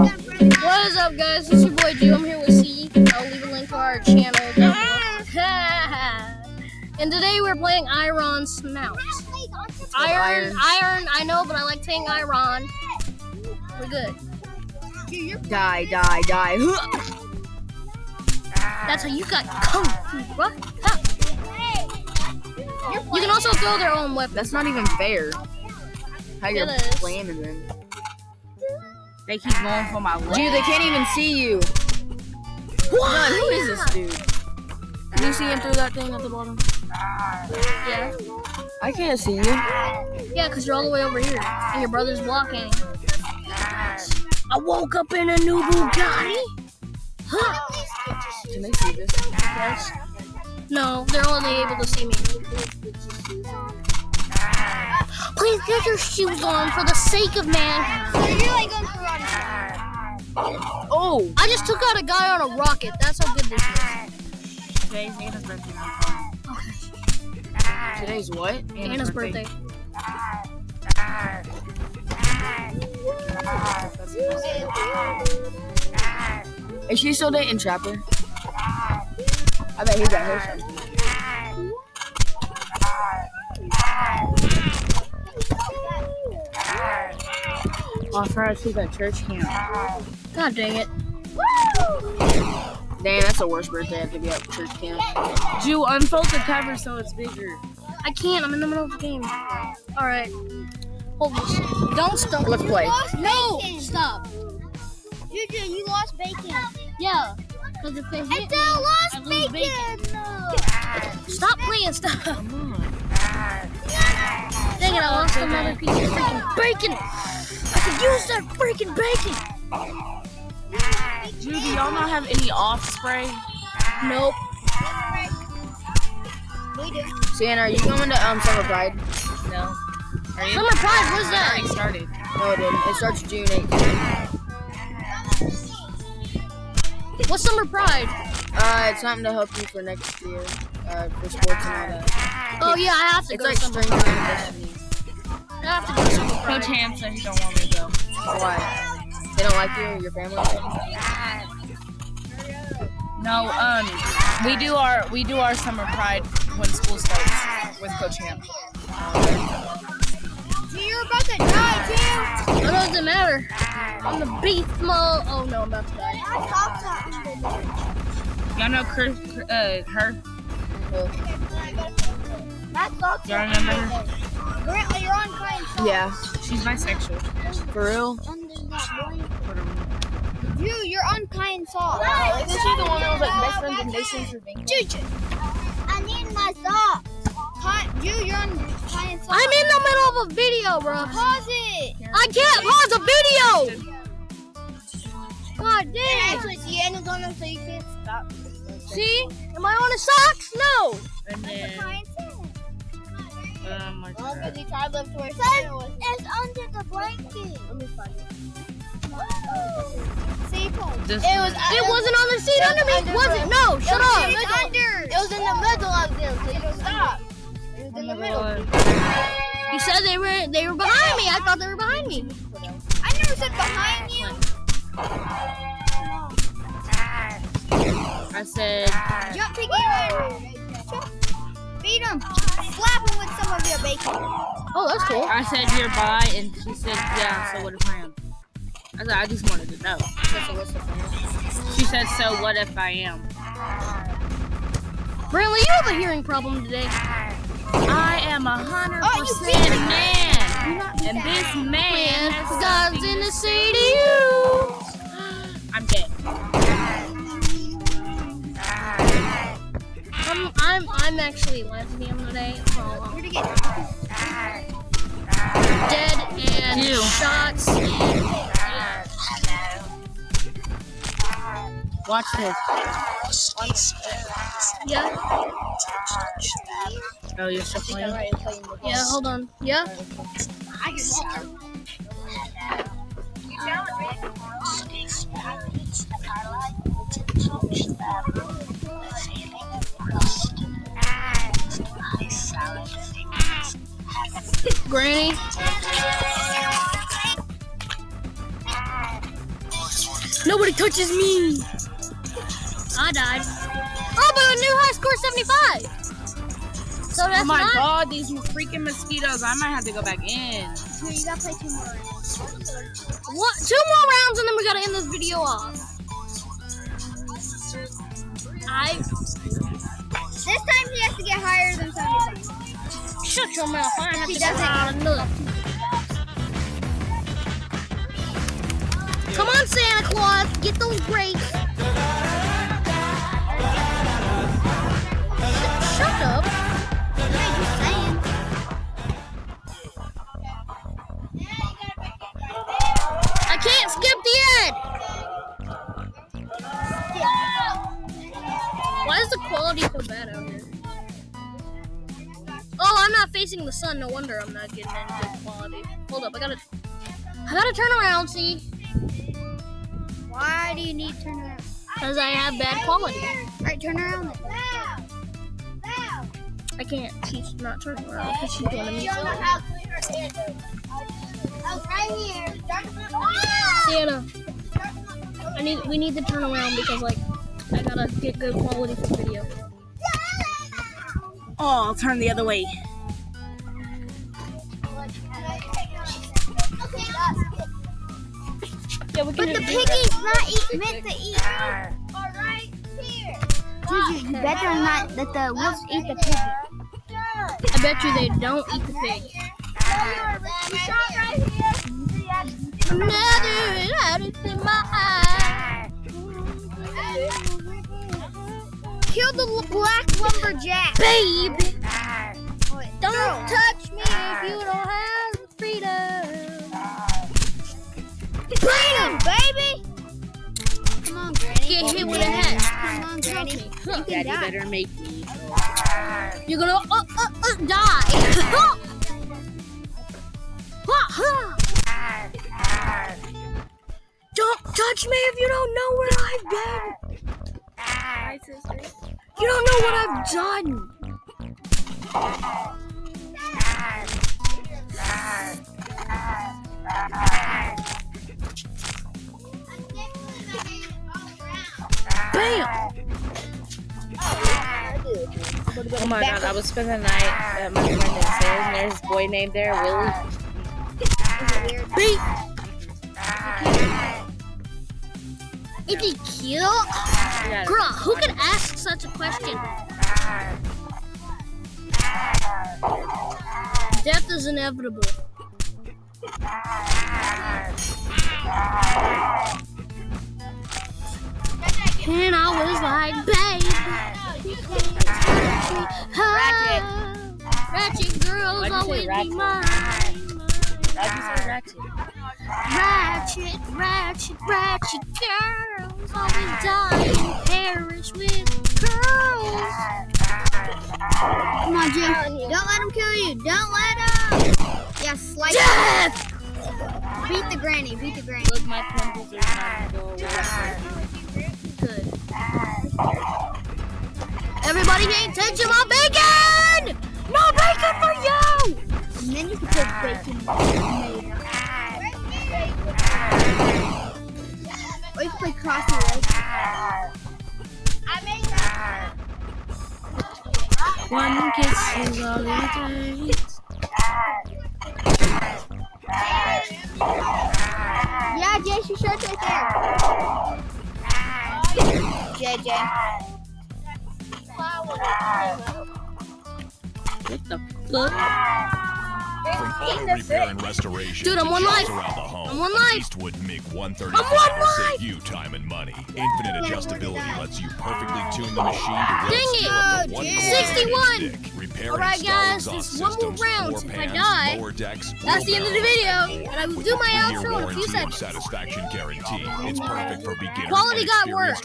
What is up, guys? It's your boy Drew. I'm here with C. I'll leave a link to our channel and today we're playing Iron Snout. Iron, iron, I know, but I like saying Iron. We're good. Die, die, die. That's how you got kung fu, bro. You can also throw their own weapons. That's not even fair. How you're slamming them. They keep going for my leg. Dude, they can't even see you. None, who is this dude? Can you see him through that thing at the bottom? Yeah, I can't see you. yeah, because you're all the way over here, and your brother's blocking. I woke up in a new Bugatti. Huh. Can they see this? Yes. No, they're only able to see me. Please get your shoes on for the sake of man. Oh, I just took out a guy on a rocket. That's how good this is. Today's Anna's birthday. Okay. today's what? Anna's birthday. Is she still dating Trapper? I bet he got her something. Oh, for us, she's at church camp. God dang it. Damn, that's the worst birthday I have to be at church camp. Jew, unfold the cover so it's bigger. I can't. I'm in the middle of the game. All right. Hold this. Don't stop. Let's play. No. Stop. Juju, you lost bacon. Yeah. Because if they hit I me, still I lost lose bacon. No. stop playing. Stop. Come on. Dang it! I lost another piece of freaking bacon. Use that freaking bacon. Jew, do y'all not have any off spray? Nope. We do. Sienna, are you going to um Summer Pride? No. Are you? Summer Pride. What's that? It already started. No, it didn't. It starts June 8th. What's Summer Pride? Uh, it's something to help you for next year, uh, for sports and all that. Oh yeah, I have to It's go like to Summer Pride. And destiny. I have to go to Coach Ham said he don't want me to go. Why? They don't like you or your family? No, um, we do our we do our summer pride when school starts with Coach Ham. Gee, you're about to die, too. It doesn't matter. I'm the beast mode. Oh no, I'm about to die. I saw something. Y'all know Chris, uh, her? That sucks. Y'all remember her? Grant, you're on kind salt. Yeah. She's bisexual. For real? Under that. You, you're on kind salt. Isn't she the one that was like best friends with Masons for Bingo? Juju. I need my socks. Kind, you, you're on kind salt. I'm in the middle of a video, bro. Pause it. I can't pause a video. God And dang. actually, Sienna's on them, so you can't stop. See? Am I on a socks? No. And then, Kind salt. um, Well, because he tried where Sienna was. It's under the blanket. Let me find it. See, Paul. This It was. It wasn't on the seat under me, Under was it? No, It shut up. in the middle. It was in the middle of them, so you stop. It was in the middle. You said they were they were behind me. I thought they were behind me. I never said behind you. I said, Jump, piggy, right. Beat him. Slap him with some of your bacon. Oh, that's cool. I said you're bi, and she said, yeah, so what if I am? I said, I just wanted to know. She said, so what if I am? Brantley, you have a hearing problem today. I am a hundred Oh, you percent beat man, and this man Man, has God's in the city. I'm I'm I'm actually lesbian today. So I'm Where'd get? dead and Ew. shots. Watch this. Yeah, Oh, you're still playing? yeah. Hold on. Yeah. I can Granny. Nobody touches me. I died. Oh, but a new high score 75. So that's Oh my not. god, these freaking mosquitoes. I might have to go back in. Here, you gotta play two more rounds. What? Two more rounds and then we gotta end this video off. I This time he has to get higher than 75. Shut your mouth. I have He to go doesn't. around another. Come on, Santa Claus, get those grapes. Facing the sun. No wonder I'm not getting any good quality. Hold up, I gotta, I gotta turn around. See, Why do you need to turn around? because I have bad quality. Alright, turn around. I can't. She's not turning around because she's going to me. Sienna, I need. We need to turn around because like I gotta get good quality for video. Oh, I'll turn the other way. Yeah, we But the piggy's not eat, meant to eat. You. All right, here. Juju, you better not let the wolves eat the piggy. I bet you they don't eat the pig. Another rabbit in my eye. Kill the black lumberjack. Baby, You Daddy die. better make me. You're gonna uh, uh, uh, die. Don't touch me if you don't know where I've been. You don't know what I've done. Bam. Oh my god, I was spending the night at my friend upstairs and there's this boy named there, Willie. Beat. Is he cute? Girl, who could ask such a question? Death is inevitable. And I was like, babe, you can't touch me. Ah, Ratchet girls Why'd you say always be mine. Why'd you say ratchet? Ratchet, ratchet, ratchet girls always die and perish with curls. Come on, Jim. Don't let him kill you. Don't let him. Yeah, slice. Death! Beat the granny. Beat the granny. Look, my pimples are trying to go away. Everybody pay attention, my bacon! No bacon for you! And then you can put bacon later. Or you can play cross your legs. One kiss is all it takes. Yeah, Jay, she shirt's right there. JJ. What the fuck? From auto repair and restoration Dude, I'm one jobs life. the home, I'm one life. Eastwood MiG 135 I'm one will life. save you time and money. Infinite adjustability lets you perfectly tune the machine to will Dang it. speed up to one Oh, kilometer 61. stick. Repair Alright, and install guys, exhaust just one more round. floor If I die, decks, that's the end of the video, and more. and I will With do a my three-year outro in a few warranty seconds. Satisfaction guarantee. It's oh perfect for beginners Quality got experienced